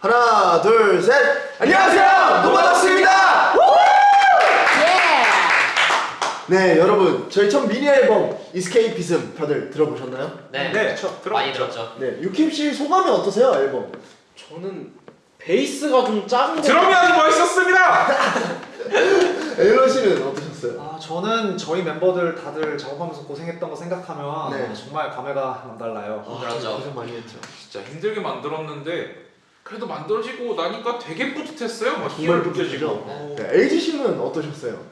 하나, 둘, 셋. 안녕하세요, 노바독스입니다. 네, 여러분, 저희 첫 미니 앨범 Escapism 다들 들어보셨나요? 네, 네, 많이 들었죠. 네, 유킴 씨 소감이 어떠세요, 앨범? 저는 베이스가 좀 작은 거 드럼이 아주 멋있었습니다. 앨런 씨는 어떠셨어요? 아 저는 저희 멤버들 다들 작업하면서 고생했던 거 생각하면 네. 정말 감회가 남달라요. 아, 그렇죠. 고생 많이 했죠. 진짜 힘들게 만들었는데 그래도 만들어지고 나니까 되게 뿌듯했어요. 막 정말 희열 뿌듯하죠. 느껴지고. 네, 씨는 어떠셨어요?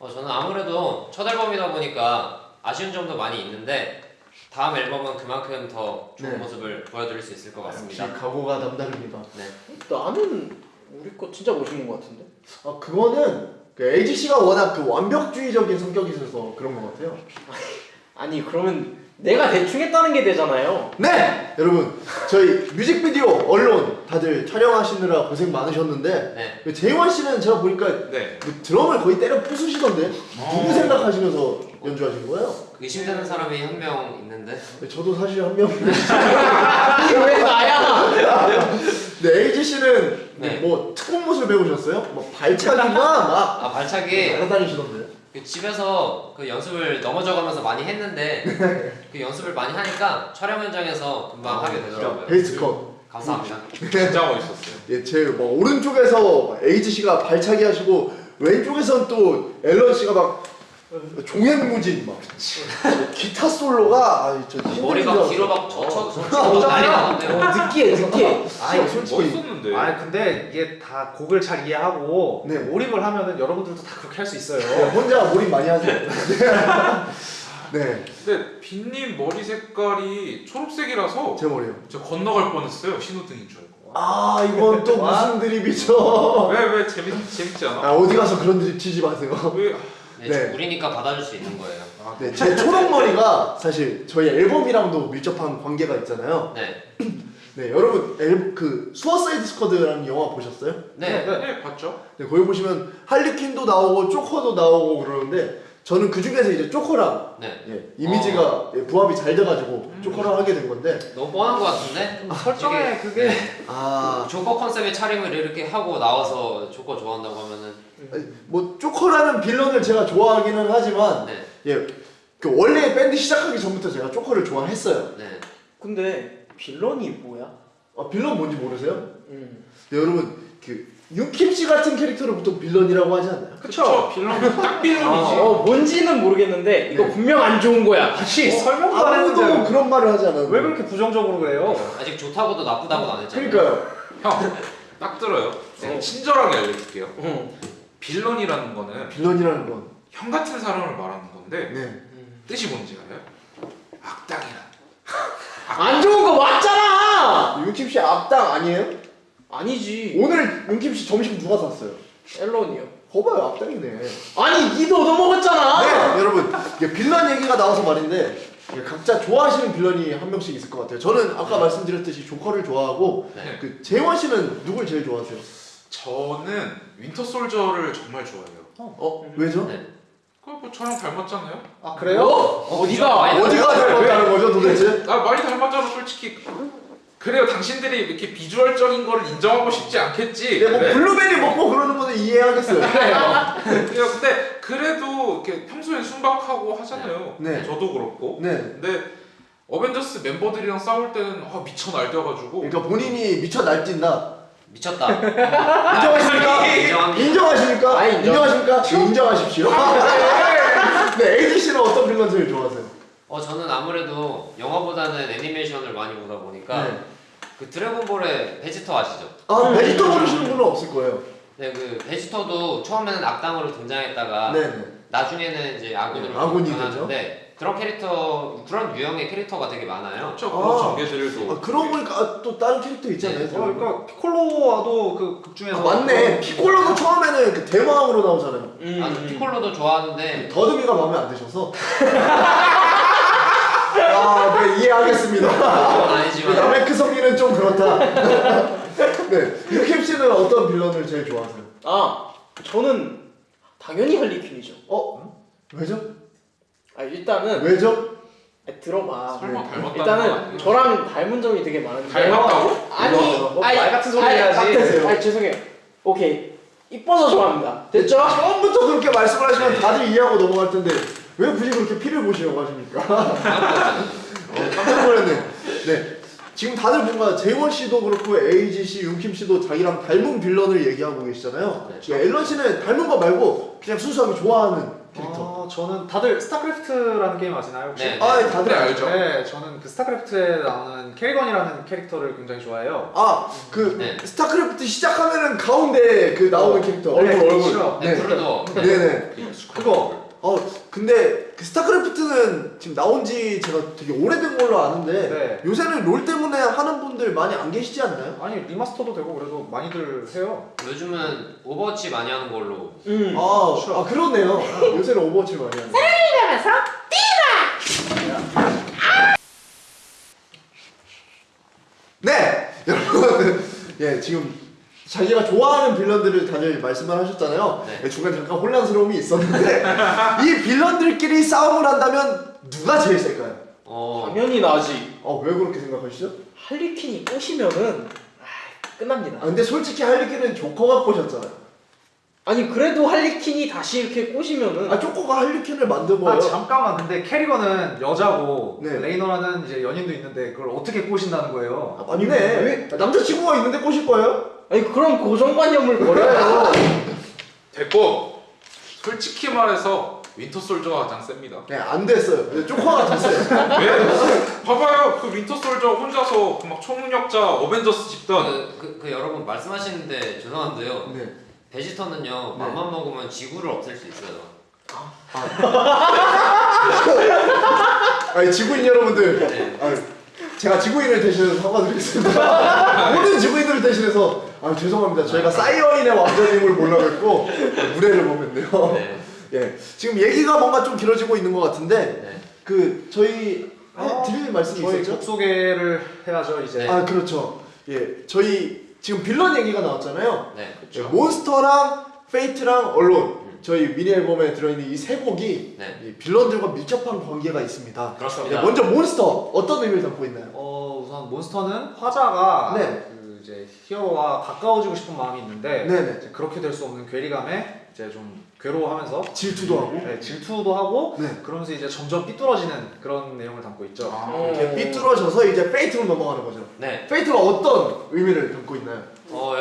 어, 저는 아무래도 첫 앨범이다 보니까 아쉬운 점도 많이 있는데 다음 앨범은 그만큼 더 좋은 네. 모습을 보여드릴 수 있을 것 같습니다. 역시 각오가 남다릅니다. 네. 나는 우리 거 진짜 멋있는 것 같은데 아, 그거는 그 에이지 씨가 워낙 그 완벽주의적인 성격이 있어서 그런 것 같아요. 아니 그러면 내가 대충 했다는 게 되잖아요 네! 여러분, 저희 뮤직비디오, 언론 다들 촬영하시느라 고생 많으셨는데 네. 그 재원 씨는 제가 보니까 네. 그 드럼을 거의 때려 부수시던데 누구 어. 생각하시면서 연주하신 거예요? 의심되는 사람이 한 명 있는데 네, 저도 사실 한 명. 이게 왜 나야 네, 에이지 씨는 네. 뭐 특공 무술 배우셨어요? 뭐 발차기나 막 아 발차기 날아다니시던데. 그 집에서 그 연습을 넘어져가면서 많이 했는데 그 연습을 많이 하니까 촬영 현장에서 금방 하게 되더라고요. 베이스 컷. 감사합니다. 진짜 멋있었어요. 예, 제뭐 오른쪽에서 에이지 씨가 발차기 하시고 왼쪽에선 또 앨런 씨가 막 종횡무진 막 기타 솔로가 아, 저 힘든 머리 줄막막 젖혀 어. 젖혀 난리 나는데 어, 느끼해 느끼해 아, 솔직히 멋있었는데. 아 근데 이게 다 곡을 잘 이해하고 네. 몰입을 하면은 여러분들도 다 그렇게 할 수 있어요. 네, 혼자 몰입 많이 하세요. 네, 근데 빈님 머리 색깔이 초록색이라서 제 머리요. 저 건너갈 뻔했어요. 신호등인 줄 알고. 아 이건 또 무슨 드립이죠? 왜왜 재밌 재밌지 않아? 아 어디 가서 그런 드립 치지 마세요. 왜? 네, 네. 우리니까 받아줄 수 있는 거예요. 아, 네, 제 초록 머리가 사실 저희 앨범이랑도 밀접한 관계가 있잖아요. 네, 네, 여러분 앨, 그 수어사이드 스쿼드라는 영화 보셨어요? 네, 네 봤죠? 네, 거기 보시면 할리퀸도 나오고 조커도 나오고 그러는데 저는 그 중에서 이제 조커랑 네. 예, 이미지가 예, 부합이 잘 돼가지고 조커랑 하게 된 건데 너무 뻔한 것 같은데? 설정에 이게- 그게 아, 조커 컨셉의 촬영을 이렇게 하고 나와서 조커 좋아한다고 하면은 아니, 뭐 조커라는 빌런을 제가 좋아하기는 하지만 네, 예, 그 원래 밴드 시작하기 전부터 제가 조커를 좋아했어요. 네. 근데 빌런이 뭐야? 아, 빌런 뭔지 모르세요? 음. 네, 여러분 그 윤킴 씨 같은 캐릭터를 보통 빌런이라고 하지 않나요? 그쵸? 빌런 딱 빌런이지. 아, 어 뭔지는 모르겠는데 이거 네. 분명 안 좋은 거야 같이 설명도 안 아무도 했는데 그런 말을 하지 않았는데 왜 그렇게 부정적으로 그래요? 아직 좋다고도 나쁘다고도 안 했잖아요. 그러니까요. 형, 딱 들어요. 제가 어. 친절하게 알려줄게요. 응. 빌런이라는 거는 빌런이라는 건 형 같은 사람을 말하는 건데 네. 뜻이 뭔지 알아요? 악당이란. 안 좋은 거 맞잖아 윤킴 씨 악당 아니에요? 아니지 오늘 윤킴 씨 점심 누가 샀어요? 앨런이요 거봐요 악당이네. 아니 니도 얻어먹었잖아 네, 여러분 이게 빌런 얘기가 나와서 말인데 각자 좋아하시는 villain이 한 명씩 있을 것 같아요. 저는 아까 말씀드렸듯이 조커를 좋아하고 네. 그 재원 씨는 누굴 제일 좋아하세요? 저는 윈터 솔저를 정말 좋아해요. 어 왜죠? 네. 그뭐 저랑 닮았잖아요. 아 그래요? 어 디가 많이 어디가 닮았다는 거죠 도대체? 아 많이 닮았잖아 솔직히. 그래요 당신들이 이렇게 비주얼적인 거를 인정하고 싶지 않겠지. 네, 뭐 그래. 블루베리 먹고 그러는 거는 이해하겠어요. 그래요. 근데 그래도 이렇게 평소에 순박하고 하잖아요. 네. 저도 그렇고. 네. 근데 어벤져스 멤버들이랑 싸울 때는 아, 미쳐 날뛰어가지고. 그러니까 본인이 미쳐 날뛴다. 미쳤다. 인정하십니까? 인정합니다. 인정하십니까? 아, 인정. 인정하십니까? 인정하십시오. 네, 에이지 씨는 어떤 빌런 제일 좋아하세요? 어 저는 아무래도 영화보다는 애니메이션을 많이 보다 보니까 네. 그 드래곤볼의 베지터 아시죠? 아, 베지터 모르시는 분은 없을 거예요. 네, 그 베지터도 처음에는 악당으로 등장했다가 네, 네. 나중에는 이제 아군으로 네, 아군이 변하는데 그런 캐릭터 그런 유형의 캐릭터가 되게 많아요. 그렇죠. 아. 그런 전개들도. 아, 그러고 보니까 아, 또 다른 캐릭터 있잖아요. 어, 그러니까 피콜로와도 그 극 중에서 아, 맞네. 피콜로도 처음에는 그 대마왕으로 나오잖아요. 음, 아, 음. 피콜로도 좋아하는데 더듬이가 마음에 안 드셔서. 아, 네, 이해하겠습니다. 그 아니지만 남의 크 성기는 좀 그렇다. 네, 유캠 씨는 어떤 빌런을 제일 좋아하세요? 아 저는 당연히 할리퀸이죠 어? 왜죠? 아 일단은 왜죠? 아니, 들어봐. 설마 닮았다는 거 일단은? 저랑 닮은 점이 되게 많은데. 닮았다고? 아니, 뭐, 아니, 말 같은 소리 아니, 해야지. 아니, 죄송해요. 오케이. 이뻐서 좋아합니다. 됐죠? 처음부터 그렇게 말씀을 하시면 다들 이해하고 넘어갈 텐데 왜 굳이 그렇게 피를 보시려고 하십니까? 어, 깜짝 놀랐네. 네. 지금 다들 뭔가 재원 씨도 그렇고 에이지 씨, 윤킴 씨도 자기랑 닮은 villain을 얘기하고 계시잖아요. 네. 예, 앨런 씨는 닮은 거 말고 그냥 순수하게 좋아하는 캐릭터. 아, 저는 다들 스타크래프트라는 게임 아시나요 혹시? 네. 아, 예, 다들 네, 알죠. 네, 저는 그 스타크래프트에 나오는 케리건이라는 캐릭터를 굉장히 좋아해요. 아, 그 네. 스타크래프트 시작하면은 가운데 그 나오는 캐릭터. 네, 얼굴 얼굴. 그렇죠. 네, 네. 프로도 네. 네네. 그거 어, 근데 그 스타크래프트는 지금 나온 지 제가 되게 오래된 걸로 아는데 네. 요새는 롤 때문에 하는 분들 많이 안 계시지 않나요? 아니 remaster도 되고 그래도 많이들 해요. 요즘은 오버워치 많이 하는 걸로 음. 아, 그렇죠. 아 그러네요. 요새는 오버워치 많이 하는. 네, 여러분, 예 지금 자기가 좋아하는 빌런들을 다들 말씀을 하셨잖아요. 네. 예, 중간에 잠깐 혼란스러움이 있었는데 이 빌런들끼리 싸움을 한다면 누가 제일 셀까요? 어 당연히 나지. 어, 왜 그렇게 생각하시죠? 할리퀸이 꼬시면은 아, 끝납니다. 아, 근데 솔직히 할리퀸은 조커가 꼬셨잖아요. 아니 그래도 할리퀸이 다시 이렇게 꼬시면은 아, 조커가 할리퀸을 만든 아 거예요. 잠깐만 근데 캐리건은 여자고 네. 레이너라는 이제 연인도 있는데 그걸 어떻게 꼬신다는 거예요? 아, 맞네. 남자친구가 있는데 꼬실 거예요? 아니 그런 고정관념을 버려요. 됐고 솔직히 말해서 윈터 솔저가 가장 셉니다. 네, 안 됐어요. 네, 조커가 됐어요. 왜? 봐봐요 그 윈터 솔저 혼자서 그 막 초능력자 어벤져스 집단 그, 그, 그 여러분 말씀하시는데 죄송한데요 네. 베지터는요 네. 맘만 먹으면 지구를 없앨 수 있어요 아니, 지구인 여러분들. 네. 아, 제가 지구인을 대신해서 사과드리겠습니다. 모든 지구인들을 대신해서 아 죄송합니다. 저희가 사이어인의 왕자님을 몰라뵙고 무례를 범했네요. 네. 예, 지금 얘기가 뭔가 좀 길어지고 있는 것 같은데 네. 그 저희 해- 드릴 말씀이 저희 있었죠? 곡 소개를 해야죠 이제. 네. 아 그렇죠. 예, 저희 지금 빌런 얘기가 나왔잖아요. 네. 예, Monster랑 Fate랑 Alone 저희 미니 앨범에 들어있는 이 세 곡이 네. 이 villain들과 밀접한 관계가 있습니다. 예, 그렇습니다 먼저 몬스터 어떤 의미를 담고 있나요? 어 우선 Monster는 화자가 네. 그 이제 히어로와 가까워지고 싶은 마음이 있는데 네네. 이제 그렇게 될 수 없는 괴리감에 이제 좀 괴로워하면서 질투도 하고. 네, 질투도 하고 네. 그러면서 이제 점점 삐뚤어지는 그런 내용을 담고 있죠. 아, 이렇게 삐뚤어져서 이제 Fate로 넘어가는 거죠. 네. Fate가 어떤 의미를 담고 있나요?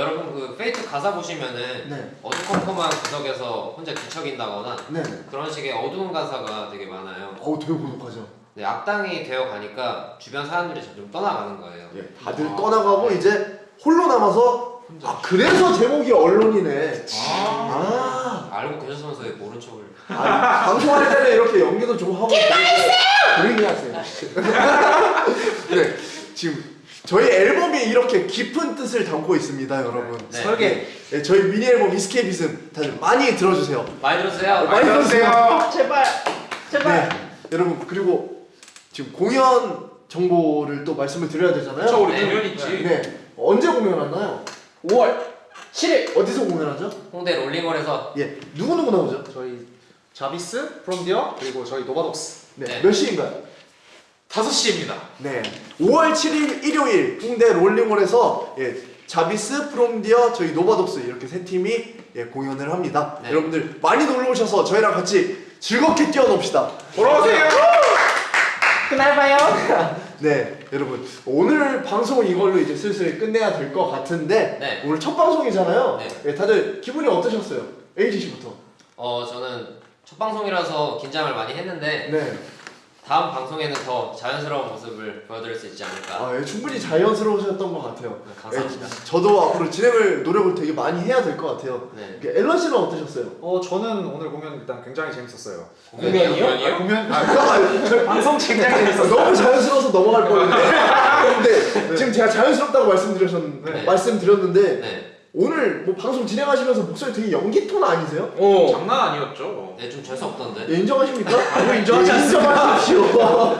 어 여러분 그 Fate 가사 보시면은 네. 어두컴컴한 구석에서 혼자 뒤척인다거나 네. 그런 식의 어두운 가사가 되게 많아요 어우 되게 고독하죠. 네, 악당이 되어 가니까 주변 사람들이 점점 떠나가는 거예요 예, 다들 아. 떠나가고 이제 홀로 남아서 아 그래서 제목이 Alone이네. 아, 아, 알고 계셨으면서 왜 모른 척을 아 방송할 때는 이렇게 연기도 좀 하고 조용히 하세요. 네, 지금 저희 앨범이 이렇게 깊은 뜻을 담고 있습니다, 여러분. 네. 설계. 네, 저희 미니 앨범 이스케이비즘 다들 많이 들어주세요. 많이 들었어요? 많이 많이. 아, 제발 제발. 네, 여러분 그리고 지금 공연 정보를 또 말씀을 드려야 되잖아요. 저 우리 네. 공연 있지. 네, 언제 공연하나요? 5월 7일 어디서 공연하죠? 홍대 롤링홀에서 예, 누구 누구 나오죠? 저희 자비스, 프롬디어 그리고 저희 노바독스. 네, 네. 몇 시인가요? 5시입니다. 네, 5월 7일 일요일 홍대 롤링홀에서 예, 자비스, 프롬디어, 저희 노바독스 이렇게 세 팀이 예, 공연을 합니다. 네. 여러분들 많이 놀러 오셔서 저희랑 같이 즐겁게 뛰어놉시다. 돌아오세요. 그날 봐요. 네, 여러분 오늘 방송은 이걸로 이제 슬슬 끝내야 될 것 같은데 네. 오늘 첫 방송이잖아요. 네. 예, 다들 기분이 어떠셨어요? 에이지 씨부터. 어 저는 첫 방송이라서 긴장을 많이 했는데 네. 다음 방송에는 더 자연스러운 모습을 보여드릴 수 있지 않을까 아, 예, 충분히 자연스러우셨던 것 같아요. 네, 감사합니다 예, 저도 앞으로 진행을 노력을 되게 많이 해야 될 것 같아요. 네. 이렇게 앨런 씨는 어떠셨어요? 어 저는 오늘 공연 일단 굉장히 재밌었어요. 공연이요? 아, 공연 아, 아, 방송 굉장히 재밌었어요. 너무 자연스러워서 넘어갈 뻔했는데 근데 지금 제가 자연스럽다고 말씀드렸 네. 말씀드렸는데 네. 오늘 뭐 방송 진행하시면서 목소리 되게 연기 톤 아니세요? 어. 장난 아니었죠. 네, 좀 재수 없던데 예, 인정하십니까? 아니요, 인정하지 예, 인정하십시오.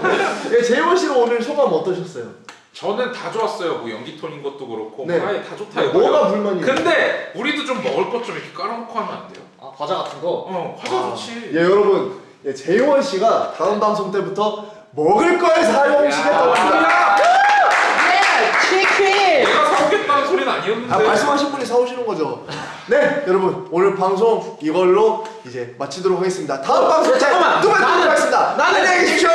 예, 재원 씨는 오늘 소감 어떠셨어요? 저는 다 좋았어요. 뭐 연기 톤인 것도 그렇고 네. 아예 다 좋다 뭐가 이거예요. 불만이에요? 근데 우리도 좀 먹을 것 좀 이렇게 깔아놓고 하면 안 돼요? 아, 과자 같은 거. 어, 과자 아, 좋지. 예 여러분 예, 재원 씨가 다음 방송 때부터 먹을 걸 사용시켰다고 합니다. 예! 치킨! 아니었는데. 아, 말씀하신 분이 사오시는 거죠. 네, 여러분 오늘 방송 이걸로 이제 마치도록 하겠습니다. 다음 방송 때 잠깐만. 또 뵙도록 나는- 하겠습니다. 나는- 안녕히 계십시오.